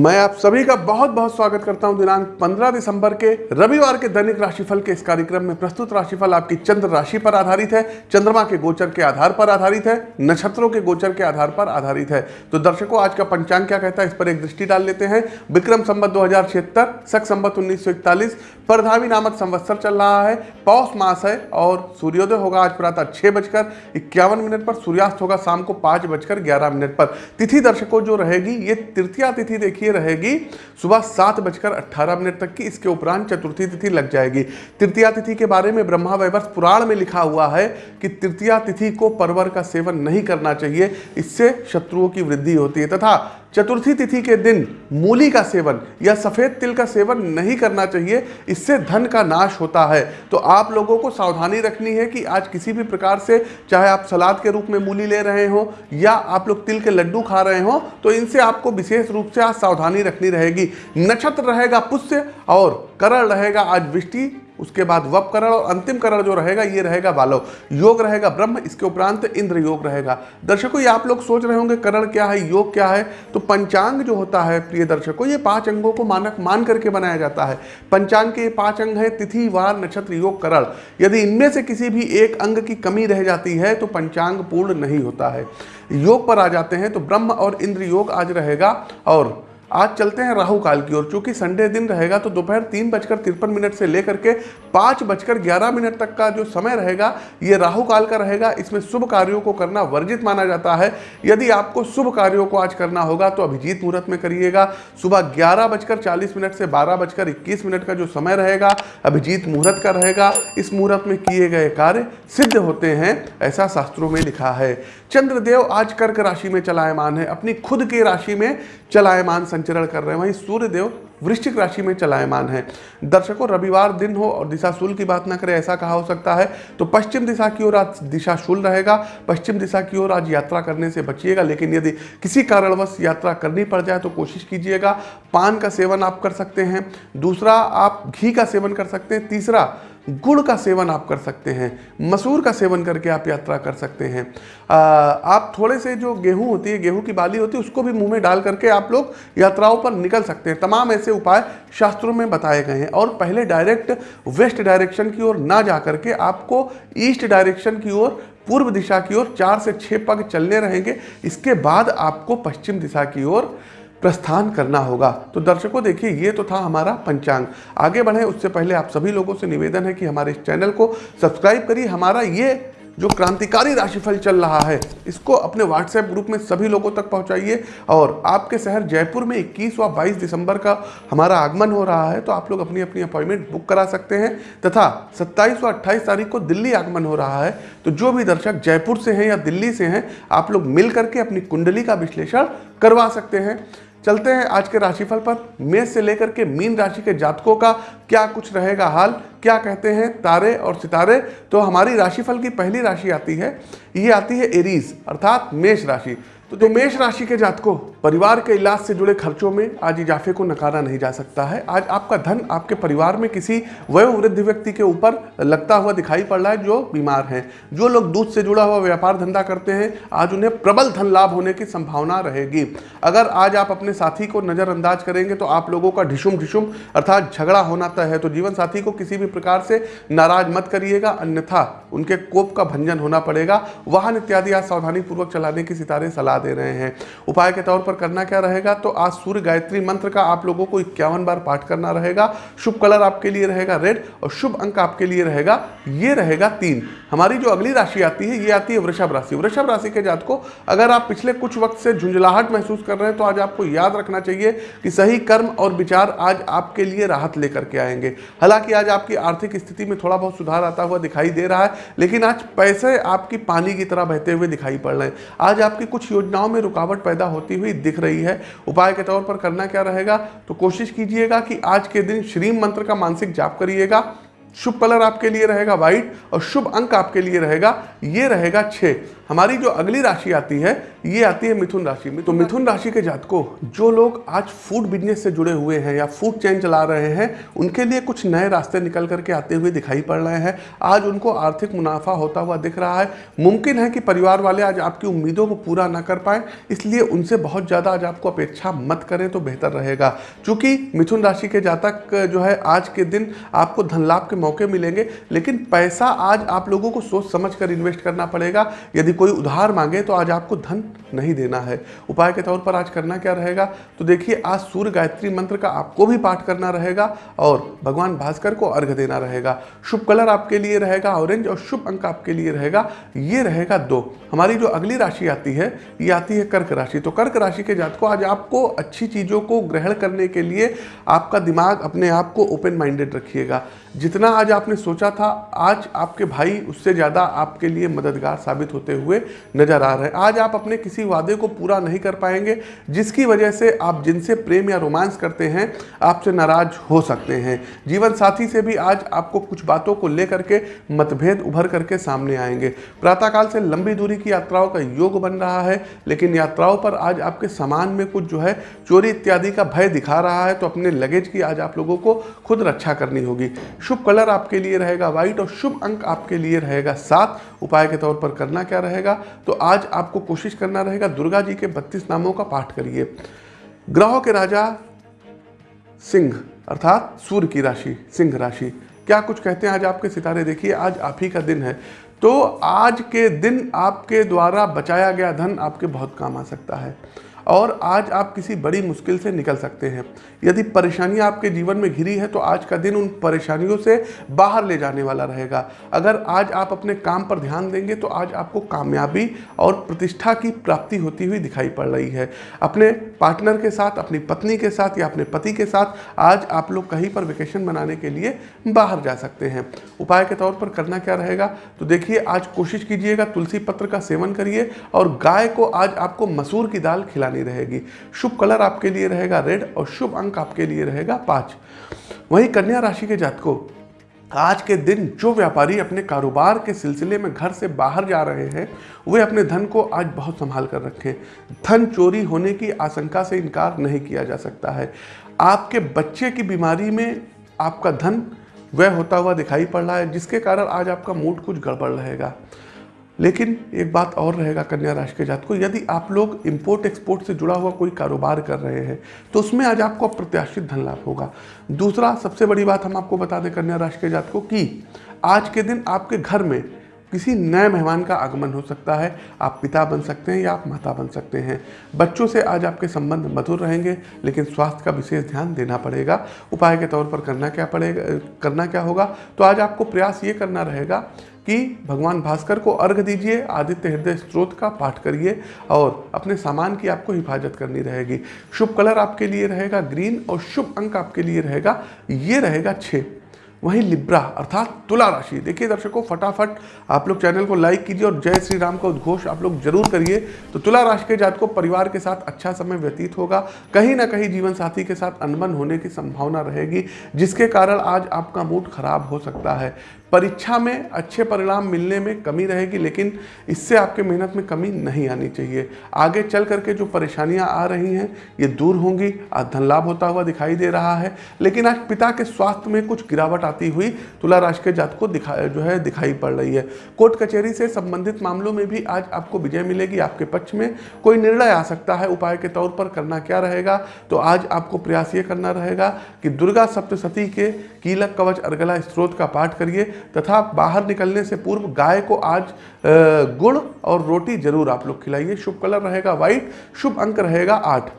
मैं आप सभी का बहुत बहुत स्वागत करता हूँ दिनांक 15 दिसंबर के रविवार के दैनिक राशिफल के इस कार्यक्रम में। प्रस्तुत राशिफल आपकी चंद्र राशि पर आधारित है। चंद्रमा के गोचर के आधार पर आधारित है। नक्षत्रों के गोचर के आधार पर आधारित है। तो दर्शकों, आज का पंचांग क्या कहता है, इस पर एक दृष्टि डाल लेते हैं। विक्रम संबत दो हज़ार छिहत्तर सख संबत उन्नीस परधावी नामक संवत्सर चल रहा है। पौष मास है और सूर्योदय होगा आज प्रातः छह बजकर इक्यावन मिनट पर, सूर्यास्त होगा शाम को पाँच बजकर ग्यारह मिनट पर। तिथि दर्शकों, जो रहेगी, ये तृतीया तिथि देखिए। रहेगी, सुबह सात बजकर अट्ठारह मिनट तक की इसके उपरांत चतुर्थी तिथि लग जाएगी। तृतीया तिथि के बारे में ब्रह्मा वैवर्ष पुराण में लिखा हुआ है कि तृतीया तिथि को परवर का सेवन नहीं करना चाहिए, इससे शत्रुओं की वृद्धि होती है तथा चतुर्थी तिथि के दिन मूली का सेवन या सफ़ेद तिल का सेवन नहीं करना चाहिए, इससे धन का नाश होता है। तो आप लोगों को सावधानी रखनी है कि आज किसी भी प्रकार से चाहे आप सलाद के रूप में मूली ले रहे हो या आप लोग तिल के लड्डू खा रहे हो तो इनसे आपको विशेष रूप से आज सावधानी रखनी रहेगी। नक्षत्र रहेगा पुष्य और करण रहेगा आज वृष्टि उसके बाद वप करण और अंतिम करण जो रहेगा, ये रहेगा बालव। योग रहेगा ब्रह्म, इसके उपरांत इंद्र योग रहेगा। दर्शकों, ये आप लोग सोच रहे होंगे, करण क्या है, योग क्या है? तो पंचांग जो होता है, प्रिय दर्शकों, ये पाँच अंगों को मानक, मान करके बनाया जाता है। पंचांग के पाँच अंग है, तिथि, वार, नक्षत्र, योग, करण। यदि इनमें से किसी भी एक अंग की कमी रह जाती है तो पंचांग पूर्ण नहीं होता है। योग पर आ जाते हैं तो ब्रह्म और इंद्र योग आज रहेगा, और आज चलते हैं राहु काल की ओर। चूँकि संडे दिन रहेगा तो दोपहर तीन बजकर तिरपन मिनट से लेकर के पाँच बजकर ग्यारह मिनट तक का जो समय रहेगा, ये राहु काल का रहेगा। इसमें शुभ कार्यों को करना वर्जित माना जाता है। यदि आपको शुभ कार्यों को आज करना होगा तो अभिजीत मुहूर्त में करिएगा। सुबह ग्यारह बजकर चालीस मिनट से बारह बजकर इक्कीस मिनट का जो समय रहेगा, अभिजीत मुहूर्त का रहेगा। इस मुहूर्त में किए गए कार्य सिद्ध होते हैं, ऐसा शास्त्रों में लिखा है। चंद्रदेव आज कर्क राशि में चलायमान है। अपनी खुद की राशि में चलायमान संचरण कर रहे हैं। वहीं सूर्यदेव वृश्चिक राशि में चलायमान है। दर्शकों, रविवार दिन हो और दिशा शूल की बात ना करें, ऐसा कहा हो सकता है। तो पश्चिम दिशा की ओर आज दिशा शूल रहेगा। पश्चिम दिशा की ओर आज यात्रा करने से बचिएगा, लेकिन यदि किसी कारणवश यात्रा करनी पड़ जाए तो कोशिश कीजिएगा। पान का सेवन आप कर सकते हैं। दूसरा, आप घी का सेवन कर सकते हैं। तीसरा गुड़ का सेवन आप कर सकते हैं मसूर का सेवन करके आप यात्रा कर सकते हैं। आ, आप थोड़े से जो गेहूँ होती है गेहूँ की बाली होती है उसको भी मुँह में डाल करके आप लोग यात्राओं पर निकल सकते हैं। तमाम ऐसे उपाय शास्त्रों में बताए गए हैं। और पहले डायरेक्ट वेस्ट डायरेक्शन की ओर ना जा करके आपको ईस्ट डायरेक्शन की ओर पूर्व दिशा की ओर चार से छः पग चलने रहेंगे। इसके बाद आपको पश्चिम दिशा की ओर प्रस्थान करना होगा। तो दर्शकों, देखिए, ये तो था हमारा पंचांग। आगे बढ़े, उससे पहले आप सभी लोगों से निवेदन है कि हमारे इस चैनल को सब्सक्राइब करिए। हमारा ये जो क्रांतिकारी राशिफल चल रहा है, इसको अपने व्हाट्सएप ग्रुप में सभी लोगों तक पहुंचाइए। और आपके शहर जयपुर में 21 व 22 दिसंबर का हमारा आगमन हो रहा है तो आप लोग अपनी अपनी अपॉइंटमेंट बुक करा सकते हैं। तथा 27 व 28 तारीख को दिल्ली आगमन हो रहा है तो जो भी दर्शक जयपुर से हैं या दिल्ली से हैं, आप लोग मिल करके अपनी कुंडली का विश्लेषण करवा सकते हैं। चलते हैं आज के राशिफल पर। मेष से लेकर के मीन राशि के जातकों का क्या कुछ रहेगा हाल, क्या कहते हैं तारे और सितारे? तो हमारी राशिफल की पहली राशि आती है, ये आती है एरीज, अर्थात मेष राशि। तो जो मेष राशि के जातकों, परिवार के इलाज से जुड़े खर्चों में आज इजाफे को नकारा नहीं जा सकता है। आज आपका धन आपके परिवार में किसी वयोवृद्ध व्यक्ति के ऊपर लगता हुआ दिखाई पड़ रहा है, जो बीमार हैं। जो लोग दूध से जुड़ा हुआ व्यापार धंधा करते हैं, आज उन्हें प्रबल धन लाभ होने की संभावना रहेगी। अगर आज आप अपने साथी को नज़रअंदाज करेंगे तो आप लोगों का ढिशुम ढिशुम अर्थात झगड़ा होना तय है। तो जीवन साथी को किसी भी प्रकार से नाराज़ मत करिएगा, अन्यथा उनके कोप का भंजन होना पड़ेगा। वाहन इत्यादि आज सावधानी पूर्वक चलाने की सितारे सलाह दे रहे हैं। उपाय के तौर पर करना क्या रहेगा? तो आज सूर्य गायत्री मंत्र का आप लोगों को इक्यावन बार पाठ करना रहेगा। शुभ कलर आपके लिए रहेगा रेड और शुभ अंक आपके लिए रहेगा, ये रहेगा तीन। हमारी जो अगली राशि आती है, ये आती है वृषभ राशि। वृषभ राशि के जात को अगर आप पिछले कुछ वक्त से झुंझलाहट महसूस कर रहे हैं तो आज आपको याद रखना चाहिए कि सही कर्म और विचार आज आपके लिए राहत लेकर के आएँगे। हालाँकि आज आपकी आर्थिक स्थिति में थोड़ा बहुत सुधार आता हुआ दिखाई दे रहा है, लेकिन आज पैसे आपकी पानी की तरह बहते हुए दिखाई पड़ रहे हैं। आज आपकी कुछ योजनाओं में रुकावट पैदा होती हुई दिख रही है। उपाय के तौर पर करना क्या रहेगा? तो कोशिश कीजिएगा कि आज के दिन श्रीम मंत्र का मानसिक जाप करिएगा। शुभ कलर आपके लिए रहेगा व्हाइट और शुभ अंक आपके लिए रहेगा। ये रहेगा छः हमारी जो अगली राशि आती है, ये आती है मिथुन राशि। में तो मिथुन राशि के जातकों, जो लोग आज फ़ूड बिज़नेस से जुड़े हुए हैं या फ़ूड चेन चला रहे हैं, उनके लिए कुछ नए रास्ते निकल करके आते हुए दिखाई पड़ रहे हैं। आज उनको आर्थिक मुनाफा होता हुआ दिख रहा है। मुमकिन है कि परिवार वाले आज आपकी उम्मीदों को पूरा ना कर पाए, इसलिए उनसे बहुत ज़्यादा आज आपको अपेक्षा मत करें तो बेहतर रहेगा। चूँकि मिथुन राशि के जातक, जो है, आज के दिन आपको धन लाभ के मौके मिलेंगे, लेकिन पैसा आज आप लोगों को सोच समझ कर इन्वेस्ट करना पड़ेगा। यदि कोई उधार मांगे तो आज आपको धन नहीं देना है। उपाय के तौर पर आज करना क्या रहेगा? तो देखिए, आज सूर्य गायत्री मंत्र का आपको भी पाठ करना रहेगा और भगवान भास्कर को अर्घ देना रहेगा। शुभ कलर आपके लिए रहेगा, ऑरेंज और शुभ अंक आपके लिए रहेगा। ये रहेगा दो। हमारी जो अगली राशि आती है, ये आती है कर्क राशि। तो कर्क राशि के जात को आज आपको अच्छी चीज़ों को ग्रहण करने के लिए आपका दिमाग अपने आप को ओपन माइंडेड रखिएगा। जितना आज आपने सोचा था, आज आपके भाई उससे ज़्यादा आपके लिए मददगार साबित होते हुए नज़र आ रहे हैं। आज आप अपने किसी वादे को पूरा नहीं कर पाएँगे, जिसकी वजह से आप जिनसे प्रेम या रोमांस करते हैं, आपसे नाराज़ हो सकते हैं। जीवन साथी से भी आज आपको कुछ बातों को लेकर के मतभेद उभर करके सामने आएँगे। प्रातःकाल से लंबी दूरी की यात्राओं का योग बन रहा है, लेकिन यात्राओं पर आज आपके सामान में कुछ जो है, चोरी इत्यादि का भय दिखा रहा है तो अपने लगेज की आज आप लोगों को खुद रक्षा करनी होगी। शुभ कलर आपके लिए रहेगा व्हाइट और शुभ अंक आपके लिए रहेगा सात। उपाय के तौर पर करना क्या रहेगा? तो आज आपको कोशिश करना रहेगा दुर्गा जी के बत्तीस नामों का पाठ करिए। ग्रहों के राजा सिंह, अर्थात सूर्य की राशि, सिंह राशि। क्या कुछ कहते हैं आज आपके सितारे? देखिए, आज आप ही का दिन है। तो आज के दिन आपके द्वारा बचाया गया धन आपके बहुत काम आ सकता है। और आज आप किसी बड़ी मुश्किल से निकल सकते हैं। यदि परेशानियाँ आपके जीवन में घिरी है तो आज का दिन उन परेशानियों से बाहर ले जाने वाला रहेगा। अगर आज आप अपने काम पर ध्यान देंगे तो आज आपको कामयाबी और प्रतिष्ठा की प्राप्ति होती हुई दिखाई पड़ रही है। अपने पार्टनर के साथ, अपनी पत्नी के साथ या अपने पति के साथ आज आप लोग कहीं पर वेकेशन मनाने के लिए बाहर जा सकते हैं। उपाय के तौर पर करना क्या रहेगा? तो देखिए, आज कोशिश कीजिएगा तुलसी पत्र का सेवन करिए और गाय को आज आपको मसूर की दाल खिलानी बनी रहेगी। शुभ कलर आपके लिए रहेगा, रेड, और शुभ अंक आपके लिए रहेगा पाँच। वहीं कन्या राशि के जातकों, आज के दिन जो व्यापारी अपने कारोबार के सिलसिले में घर से बाहर जा रहे हैं, वे अपने धन को आज बहुत संभाल कर रखें। धन चोरी होने की आशंका से इनकार नहीं किया जा सकता है। आपके बच्चे की बीमारी में आपका धन व्यय होता हुआ दिखाई पड़ रहा है, जिसके कारण आज आपका मूड कुछ गड़बड़ रहेगा। लेकिन एक बात और रहेगा कन्या राशि के जात को यदि आप लोग इंपोर्ट एक्सपोर्ट से जुड़ा हुआ कोई कारोबार कर रहे हैं तो उसमें आज आपको अप्रत्याशित धन लाभ होगा। दूसरा सबसे बड़ी बात हम आपको बता दें कन्या राशि के जात को कि, आज के दिन आपके घर में किसी नए मेहमान का आगमन हो सकता है। आप पिता बन सकते हैं या आप माता बन सकते हैं। बच्चों से आज आपके संबंध मधुर रहेंगे, लेकिन स्वास्थ्य का विशेष ध्यान देना पड़ेगा। उपाय के तौर पर करना क्या पड़ेगा, करना क्या होगा तो आज आपको प्रयास ये करना रहेगा कि भगवान भास्कर को अर्घ दीजिए, आदित्य हृदय स्त्रोत का पाठ करिए और अपने सामान की आपको हिफाजत करनी रहेगी। शुभ कलर आपके लिए रहेगा, ग्रीन और शुभ अंक आपके लिए रहेगा, ये रहेगा छः वहीं लिब्रा, अर्थात तुला राशि। देखिए दर्शकों, फटाफट आप लोग चैनल को लाइक कीजिए और जय श्री राम का उद्घोष आप लोग ज़रूर करिए। तो तुला राशि के जात को परिवार के साथ अच्छा समय व्यतीत होगा। कहीं ना कहीं जीवन साथी के साथ अनबन होने की संभावना रहेगी, जिसके कारण आज आपका मूड खराब हो सकता है। परीक्षा में अच्छे परिणाम मिलने में कमी रहेगी, लेकिन इससे आपके मेहनत में कमी नहीं आनी चाहिए। आगे चल करके जो परेशानियाँ आ रही हैं, ये दूर होंगी, आज धन लाभ होता हुआ दिखाई दे रहा है, लेकिन आज पिता के स्वास्थ्य में कुछ गिरावट आती हुई तुला राशि के जात को दिखा, जो है, दिखाई पड़ रही है। कोर्ट कचहरी से संबंधित मामलों में भी आज आपको विजय मिलेगी, आपके पक्ष में कोई निर्णय आ सकता है, उपाय के तौर पर करना क्या रहेगा तो आज आपको प्रयास ये करना रहेगा कि दुर्गा सप्तशती के कीलक कवच अर्गला स्त्रोत का पाठ करिए तथा बाहर निकलने से पूर्व गाय को आज गुड़ और रोटी ज़रूर आप लोग खिलाइए। शुभ कलर रहेगा व्हाइट शुभ अंक रहेगा आठ।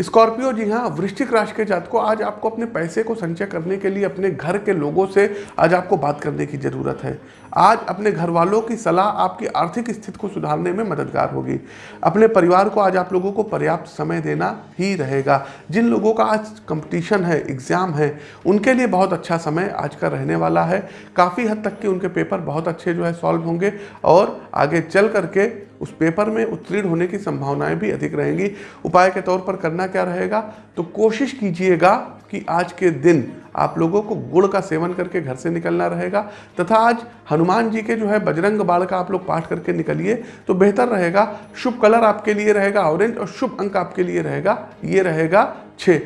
स्कॉर्पियो जी हाँ वृश्चिक राशि के जात को आज आपको अपने पैसे को संचय करने के लिए, अपने घर के लोगों से आज आपको बात करने की ज़रूरत है। आज अपने घर वालों की सलाह आपकी आर्थिक स्थिति को सुधारने में मददगार होगी। अपने परिवार को आज आप लोगों को पर्याप्त समय देना ही रहेगा। जिन लोगों का आज कंपटीशन है, एग्ज़ाम है, उनके लिए बहुत अच्छा समय आज का रहने वाला है। काफ़ी हद तक के उनके पेपर बहुत अच्छे जो है सॉल्व होंगे और आगे चल करके उस पेपर में उत्तीर्ण होने की संभावनाएँ भी अधिक रहेंगी। उपाय के तौर पर करना क्या रहेगा? तो कोशिश कीजिएगा कि आज के दिन आप लोगों को गुड़ का सेवन करके घर से निकलना रहेगा, तथा आज हनुमान जी के जो है बजरंग बाण का आप लोग पाठ करके निकलिए तो बेहतर रहेगा। शुभ कलर आपके लिए रहेगा, ऑरेंज, और शुभ अंक आपके लिए रहेगा, ये रहेगा छः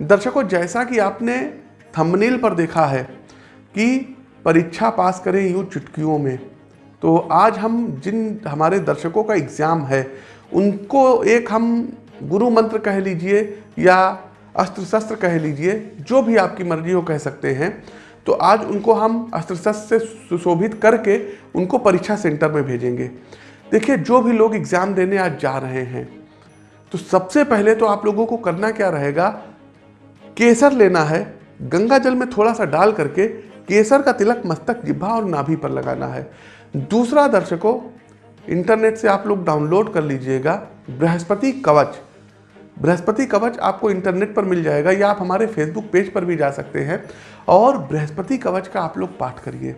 दर्शकों, जैसा कि आपने थंबनेल पर देखा है कि परीक्षा पास करें यूँ चुटकियों में तो आज हम जिन हमारे दर्शकों का एग्ज़ाम है, उनको एक हम गुरु मंत्र कह लीजिए या अस्त्र शस्त्र कह लीजिए, जो भी आपकी मर्ज़ी हो कह सकते हैं। तो आज उनको हम अस्त्र शस्त्र से सुशोभित करके उनको परीक्षा सेंटर में भेजेंगे। देखिए, जो भी लोग एग्ज़ाम देने आज जा रहे हैं तो सबसे पहले तो आप लोगों को करना क्या रहेगा, केसर लेना है, गंगा जल में थोड़ा सा डाल करके केसर का तिलक मस्तक जिब्भा और नाभि पर लगाना है। दूसरा दर्शकों इंटरनेट से आप लोग डाउनलोड कर लीजिएगा बृहस्पति कवच। बृहस्पति कवच आपको इंटरनेट पर मिल जाएगा या आप हमारे फेसबुक पेज पर भी जा सकते हैं। और बृहस्पति कवच का आप लोग पाठ करिए।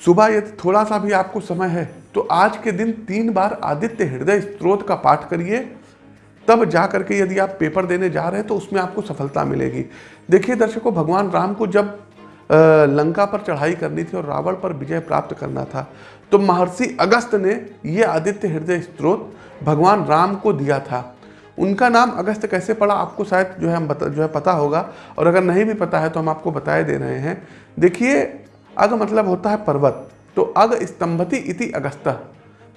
सुबह यदि थोड़ा सा भी आपको समय है तो आज के दिन तीन बार आदित्य हृदय स्त्रोत का पाठ करिए। तब जा करके यदि आप पेपर देने जा रहे हैं तो उसमें आपको सफलता मिलेगी। देखिए दर्शकों, भगवान राम को जब लंका पर चढ़ाई करनी थी और रावण पर विजय प्राप्त करना था। तो महर्षि अगस्त ने ये आदित्य हृदय स्त्रोत भगवान राम को दिया था। उनका नाम अगस्त कैसे पड़ा, आपको शायद जो है हम बता, जो है पता होगा, और अगर नहीं भी पता है तो हम आपको बताए दे रहे हैं। देखिए, अग मतलब होता है पर्वत। तो अग स्तंभति इति अगस्त।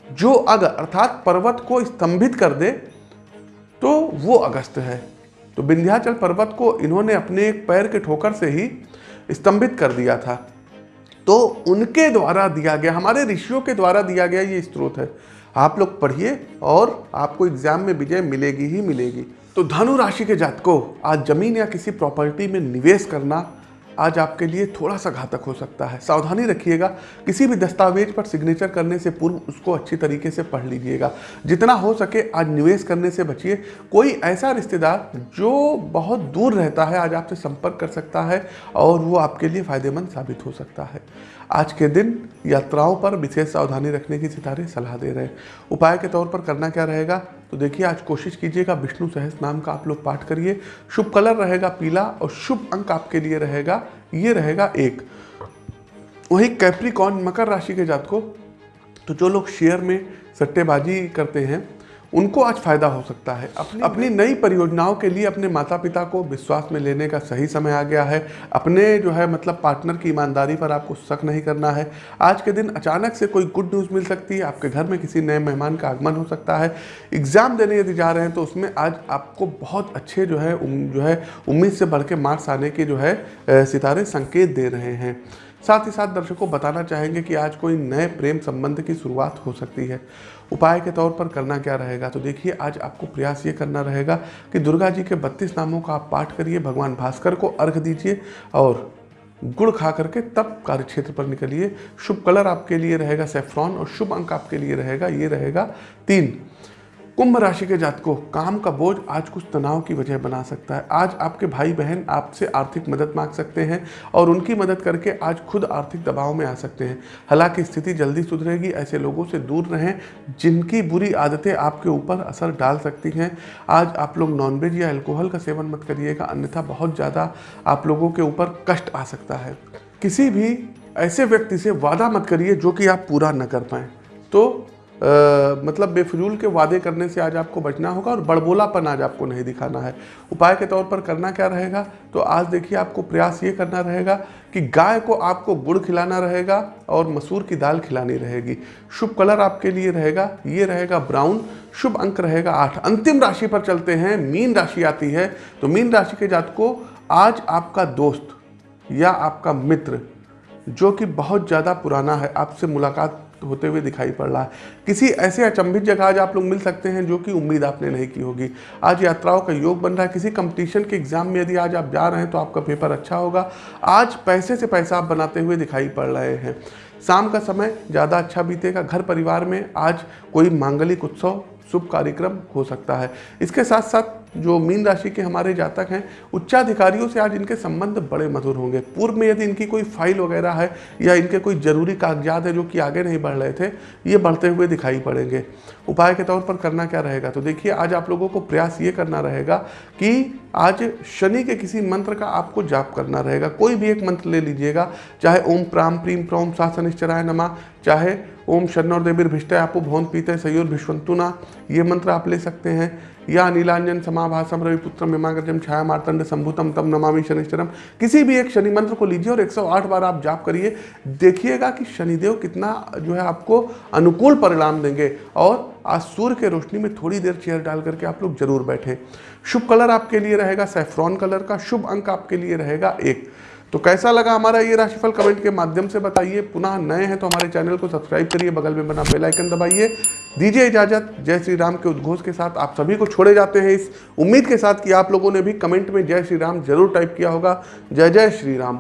जो अग अर्थात पर्वत को स्तंभित कर दे तो वो अगस्त है। तो विंध्याचल पर्वत को इन्होंने अपने एक पैर के ठोकर से ही स्तंभित कर दिया था। तो उनके द्वारा दिया गया, हमारे ऋषियों के द्वारा दिया गया ये स्त्रोत है। आप लोग पढ़िए और आपको एग्ज़ाम में विजय मिलेगी ही मिलेगी। तो धनु राशि के जातकों, आज ज़मीन या किसी प्रॉपर्टी में निवेश करना आज आपके लिए थोड़ा सा घातक हो सकता है। सावधानी रखिएगा। किसी भी दस्तावेज़ पर सिग्नेचर करने से पूर्व उसको अच्छी तरीके से पढ़ लीजिएगा। जितना हो सके आज निवेश करने से बचिए। कोई ऐसा रिश्तेदार जो बहुत दूर रहता है, आज आपसे संपर्क कर सकता है और वो आपके लिए फ़ायदेमंद साबित हो सकता है। आज के दिन यात्राओं पर विशेष सावधानी रखने की सितारे सलाह दे रहे हैं। उपाय के तौर पर करना क्या रहेगा? तो देखिए, आज कोशिश कीजिएगा विष्णु सहस नाम का आप लोग पाठ करिए। शुभ कलर रहेगा पीला और शुभ अंक आपके लिए रहेगा, ये रहेगा एक। वही कैप्रिकॉन मकर राशि के जात को तो जो लोग शेयर में सट्टेबाजी करते हैं उनको आज फ़ायदा हो सकता है। अपनी अपनी नई परियोजनाओं के लिए अपने माता पिता को विश्वास में लेने का सही समय आ गया है। अपने जो है मतलब पार्टनर की ईमानदारी पर आपको शक नहीं करना है। आज के दिन अचानक से कोई गुड न्यूज़ मिल सकती है। आपके घर में किसी नए मेहमान का आगमन हो सकता है। एग्ज़ाम देने यदि जा रहे हैं तो उसमें आज आपको बहुत अच्छे जो है जो है उम्मीद से बढ़ के मार्क्स आने के जो है सितारे संकेत दे रहे हैं। साथ ही साथ दर्शकों बताना चाहेंगे कि आज कोई नए प्रेम संबंध की शुरुआत हो सकती है। उपाय के तौर पर करना क्या रहेगा? तो देखिए, आज आपको प्रयास ये करना रहेगा कि दुर्गा जी के बत्तीस नामों का आप पाठ करिए, भगवान भास्कर को अर्घ दीजिए और गुड़ खा करके तब कार्य क्षेत्र पर निकलिए। शुभ कलर आपके लिए रहेगा सेफ्रॉन और शुभ अंक आपके लिए रहेगा, ये रहेगा तीन। कुंभ राशि के जातकों, काम का बोझ आज कुछ तनाव की वजह बना सकता है। आज आपके भाई बहन आपसे आर्थिक मदद मांग सकते हैं और उनकी मदद करके आज खुद आर्थिक दबाव में आ सकते हैं। हालाँकि स्थिति जल्दी सुधरेगी, ऐसे लोगों से दूर रहें जिनकी बुरी आदतें आपके ऊपर असर डाल सकती हैं। आज आप लोग नॉनवेज या अल्कोहल का सेवन मत करिएगा, अन्यथा बहुत ज़्यादा आप लोगों के ऊपर कष्ट आ सकता है। किसी भी ऐसे व्यक्ति से वादा मत करिए जो कि आप पूरा न कर पाएँ। तो मतलब बेफजूल के वादे करने से आज आपको बचना होगा और बड़बोलापन आज आपको नहीं दिखाना है। उपाय के तौर पर करना क्या रहेगा? तो आज देखिए आपको प्रयास ये करना रहेगा कि गाय को आपको गुड़ खिलाना रहेगा और मसूर की दाल खिलानी रहेगी। शुभ कलर आपके लिए रहेगा, ये रहेगा ब्राउन। शुभ अंक रहेगा आठ। अंतिम राशि पर चलते हैं, मीन राशि आती है। तो मीन राशि के जात को आज आपका दोस्त या आपका मित्र, जो कि बहुत ज़्यादा पुराना है, आपसे मुलाकात होते हुए दिखाई पड़ रहा है। किसी ऐसे अचंभित जगह आज आप लोग मिल सकते हैं जो कि उम्मीद आपने नहीं की होगी। आज यात्राओं का योग बन रहा है। किसी कंपटीशन के एग्ज़ाम में यदि आज आप जा रहे हैं तो आपका पेपर अच्छा होगा। आज पैसे से पैसा आप बनाते हुए दिखाई पड़ रहे हैं। शाम का समय ज़्यादा अच्छा बीतेगा। घर परिवार में आज कोई मांगलिक उत्सव, शुभ कार्यक्रम हो सकता है। इसके साथ साथ जो मीन राशि के हमारे जातक हैं, उच्चाधिकारियों से आज इनके संबंध बड़े मधुर होंगे। पूर्व में यदि इनकी कोई फ़ाइल वगैरह है या इनके कोई ज़रूरी कागजात है जो कि आगे नहीं बढ़ रहे थे, ये बढ़ते हुए दिखाई पड़ेंगे। उपाय के तौर पर करना क्या रहेगा? तो देखिए, आज आप लोगों को प्रयास ये करना रहेगा कि आज शनि के किसी मंत्र का आपको जाप करना रहेगा। कोई भी एक मंत्र ले लीजिएगा, चाहे ओम प्राम प्रीम प्रोम सा शनिश्चराय नमा, चाहे ओम शनौर देवीर भिष्ट आपो भौन पीते सयोर भिष्वंतुना, ये मंत्र आप ले सकते हैं। या नीलांजन समाभासम रविपुत्र मिमागजम छाया मार्तंड संभूतम तम नमामि शनिश्चरम। किसी भी एक शनि मंत्र को लीजिए और 108 बार आप जाप करिए। देखिएगा कि शनिदेव कितना जो है आपको अनुकूल परिणाम देंगे और आज सूर्य के रोशनी में थोड़ी देर चेयर डाल करके आप लोग ज़रूर बैठें। शुभ कलर आपके लिए रहेगा, सेफ्रॉन कलर का शुभ अंक आपके लिए रहेगा एक। तो कैसा लगा हमारा ये राशिफल कमेंट के माध्यम से बताइए। पुनः नए हैं तो हमारे चैनल को सब्सक्राइब करिए, बगल में बना बेल आइकन दबाइए। दीजिए इजाज़त। जय श्री राम के उद्घोष के साथ आप सभी को छोड़े जाते हैं इस उम्मीद के साथ कि आप लोगों ने भी कमेंट में जय श्री राम ज़रूर टाइप किया होगा। जय जय श्री राम।